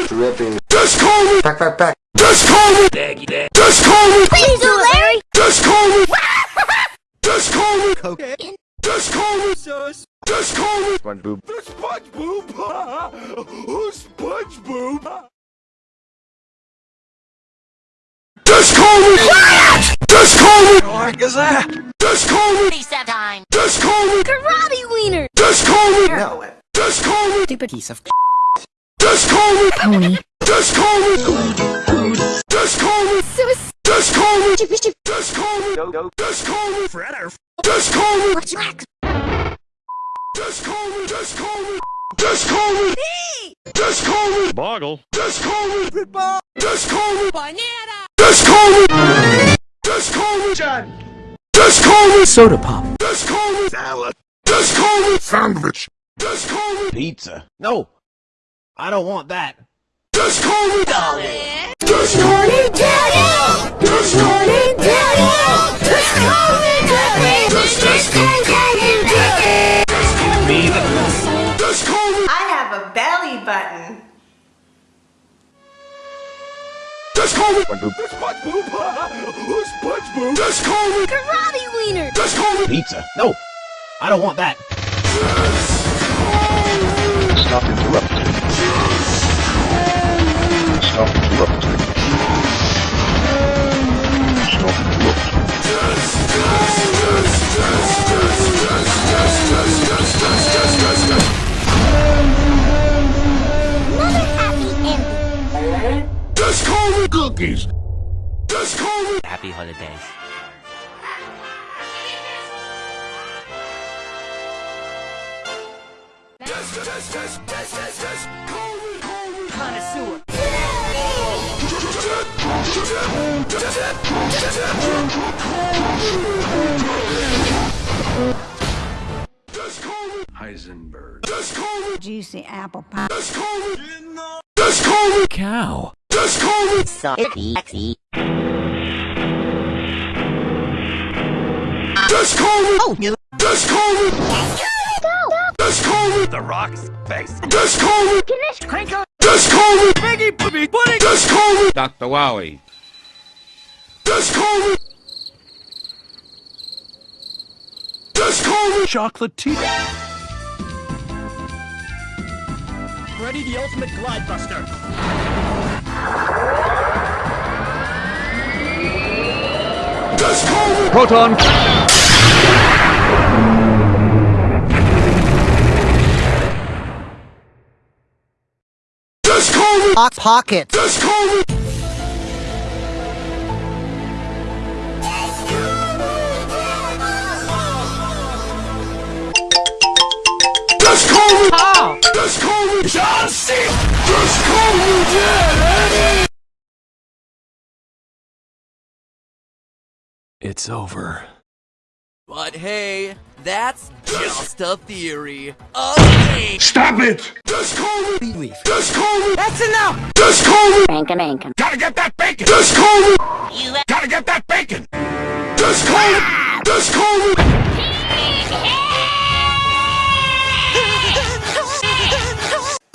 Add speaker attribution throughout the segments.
Speaker 1: me! Dripping. Just call me! Back, back, back. Just call me! Daggy, dag. Just call me!
Speaker 2: Please do Larry!
Speaker 1: Just call me! Just call me!
Speaker 3: Cocaine.
Speaker 1: Just call me!
Speaker 3: Sauce.
Speaker 1: Just call me!
Speaker 4: SpongeBob.
Speaker 1: The SpongeBob! Who's SpongeBob? Just call me! Quiet! Just call me!
Speaker 3: What is that?
Speaker 1: Just call me!
Speaker 2: Reset time!
Speaker 1: Just call me!
Speaker 2: Karate wiener!
Speaker 1: Just call me!
Speaker 3: No.
Speaker 1: Just call me!
Speaker 3: Stupid piece of
Speaker 1: Call me!
Speaker 2: Pony.
Speaker 1: Just call me! Just call me!
Speaker 2: Sus.
Speaker 1: Just call me! Me!
Speaker 3: Fredder.
Speaker 1: Call me!
Speaker 2: What's wax?
Speaker 1: Just call me! Just call me! Just call me! Just call me!
Speaker 4: Boggle.
Speaker 1: Just call me!
Speaker 3: Football.
Speaker 1: Just call me!
Speaker 2: Banana!
Speaker 1: Just call me! Just call me!
Speaker 3: John.
Speaker 1: Just call me!
Speaker 3: Soda pop.
Speaker 1: Just call me!
Speaker 4: Salad.
Speaker 1: Just call me! Sandwich! Just call me!
Speaker 5: Pizza. No. I don't want that.
Speaker 1: Just call me!
Speaker 2: Dolly!
Speaker 1: Just call me! Daddy! Just call me! Daddy! Just call me! Just, just call me! Just call me!
Speaker 6: I have a belly button.
Speaker 1: Just call me!
Speaker 4: SpongeBob.
Speaker 1: SpongeBob! Who's SpongeBob? Just call me!
Speaker 2: Karate wiener!
Speaker 1: Just call me!
Speaker 5: Pizza. No. I don't want that.
Speaker 4: Stop interrupting.
Speaker 2: Ending!
Speaker 1: Just call me! Cookies! Just call me!
Speaker 7: Happy holidays.
Speaker 1: Just, just, just, just, just, just call me! Call me!
Speaker 2: Connoisseur!
Speaker 1: Just call me! Heisenberg. Just!
Speaker 6: Juicy apple pie.
Speaker 1: Just call me! Just call me!
Speaker 3: Cow.
Speaker 1: Just call me!
Speaker 2: Sexy!
Speaker 1: Just call me!
Speaker 3: Oh, you.
Speaker 1: Just call me! Just call me!
Speaker 4: The Rock's face.
Speaker 1: Just call me!
Speaker 2: Finish crinkle!
Speaker 1: Just call me!
Speaker 3: Piggy puppy pudding.
Speaker 1: Just call me!
Speaker 4: Dr. Wowie.
Speaker 1: Just call me! Just call me!
Speaker 3: Chocolate tea. Freddy the Ultimate Glide Buster.
Speaker 1: Just!
Speaker 4: Proton.
Speaker 1: Just!
Speaker 3: Hot pocket.
Speaker 1: Call me! Just call me!
Speaker 3: Oh.
Speaker 1: Just call me! John C! Just call me dead!
Speaker 3: It's over.
Speaker 8: But hey, that's just a theory. Okay.
Speaker 1: Stop it! Just call me!
Speaker 3: Bee leaf.
Speaker 1: Just call me!
Speaker 3: That's enough.
Speaker 1: Just call me!
Speaker 2: Bankum bankum.
Speaker 1: Gotta get that bacon! Just call me!
Speaker 2: You
Speaker 1: Gotta get that bacon! Just call me! Just call me!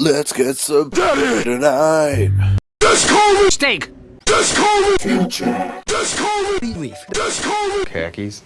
Speaker 5: Let's get some tonight.
Speaker 1: Just call me!
Speaker 3: Steak.
Speaker 1: Just call me! Future! Just call me!
Speaker 3: Bee leaf.
Speaker 1: Just call me!
Speaker 4: Khakis.